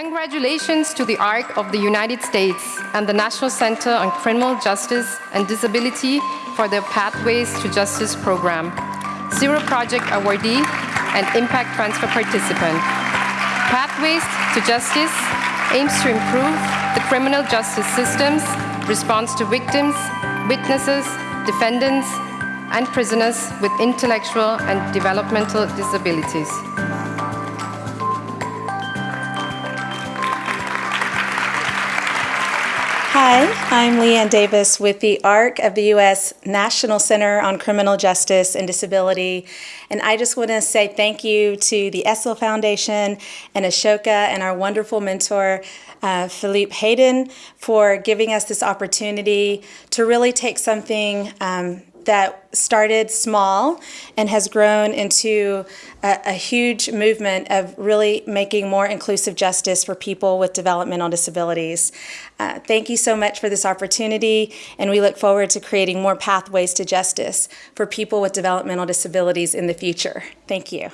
Congratulations to the ARC of the United States and the National Center on Criminal Justice and Disability for their Pathways to Justice program, Zero Project awardee and Impact Transfer participant. Pathways to Justice aims to improve the criminal justice system's response to victims, witnesses, defendants, and prisoners with intellectual and developmental disabilities. Hi, I'm Leigh Ann Davis with the ARC of the U.S. National Center on Criminal Justice and Disability. And I just want to say thank you to the Essl Foundation and Ashoka and our wonderful mentor, uh, Philippe Hayden, for giving us this opportunity to really take something um, that started small and has grown into a, a, huge movement of really making more inclusive justice for people with developmental disabilities. Uh, thank you so much for this opportunity, and we look forward to creating more pathways to justice for people with developmental disabilities in the future. Thank you.